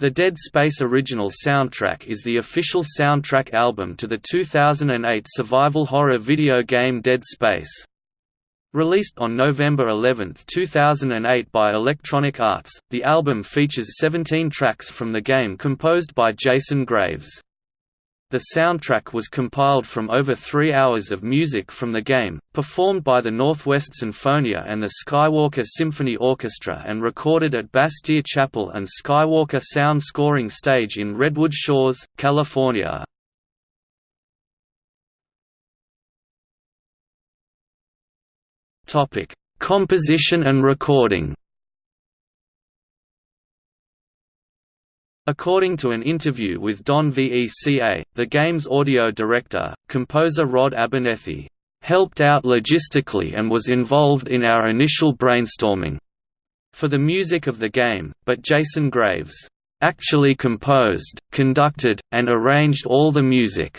The Dead Space original soundtrack is the official soundtrack album to the 2008 survival horror video game Dead Space. Released on November 11, 2008 by Electronic Arts, the album features 17 tracks from the game composed by Jason Graves. The soundtrack was compiled from over three hours of music from the game, performed by the Northwest Sinfonia and the Skywalker Symphony Orchestra and recorded at Bastyr Chapel and Skywalker Sound Scoring Stage in Redwood Shores, California. Composition and recording According to an interview with Don Veca, the game's audio director, composer Rod Abernethy, "...helped out logistically and was involved in our initial brainstorming." for the music of the game, but Jason Graves, "...actually composed, conducted, and arranged all the music."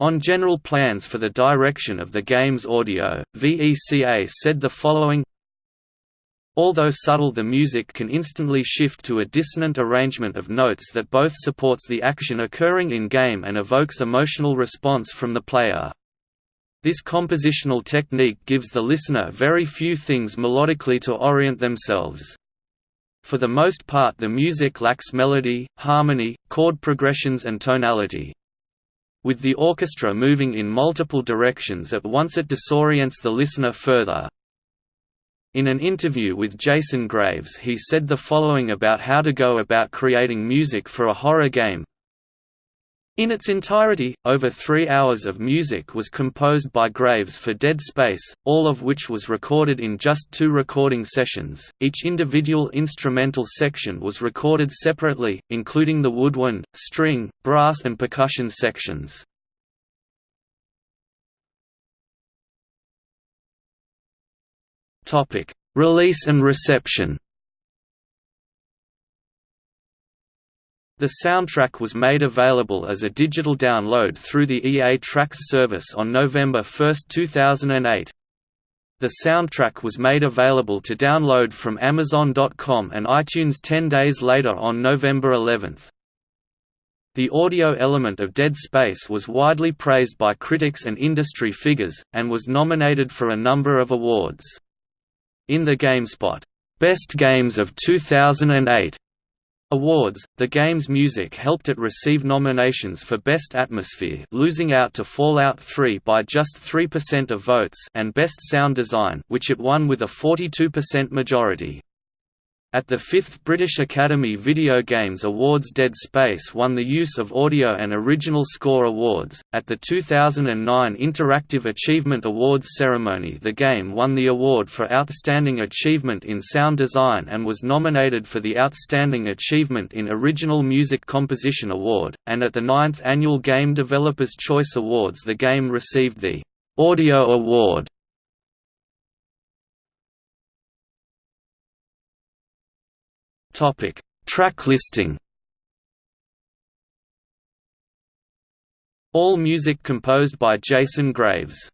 On general plans for the direction of the game's audio, VECA said the following Although subtle the music can instantly shift to a dissonant arrangement of notes that both supports the action occurring in-game and evokes emotional response from the player. This compositional technique gives the listener very few things melodically to orient themselves. For the most part the music lacks melody, harmony, chord progressions and tonality. With the orchestra moving in multiple directions at once it disorients the listener further. In an interview with Jason Graves he said the following about how to go about creating music for a horror game. In its entirety, over three hours of music was composed by Graves for Dead Space, all of which was recorded in just two recording sessions. Each individual instrumental section was recorded separately, including the woodwind, string, brass, and percussion sections. Topic: Release and reception. The soundtrack was made available as a digital download through the EA Tracks service on November 1, 2008. The soundtrack was made available to download from Amazon.com and iTunes 10 days later on November 11. The audio element of Dead Space was widely praised by critics and industry figures, and was nominated for a number of awards. In the GameSpot, "'Best Games of 2008' Awards, the game's music helped it receive nominations for Best Atmosphere losing out to Fallout 3 by just 3% of votes and Best Sound Design which it won with a 42% majority. At the 5th British Academy Video Games Awards Dead Space won the Use of Audio and Original Score Awards. At the 2009 Interactive Achievement Awards ceremony, the game won the award for Outstanding Achievement in Sound Design and was nominated for the Outstanding Achievement in Original Music Composition Award, and at the 9th Annual Game Developers Choice Awards the game received the Audio Award Topic: Track listing. All music composed by Jason Graves.